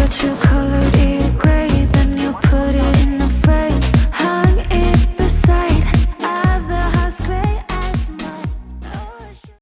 the truth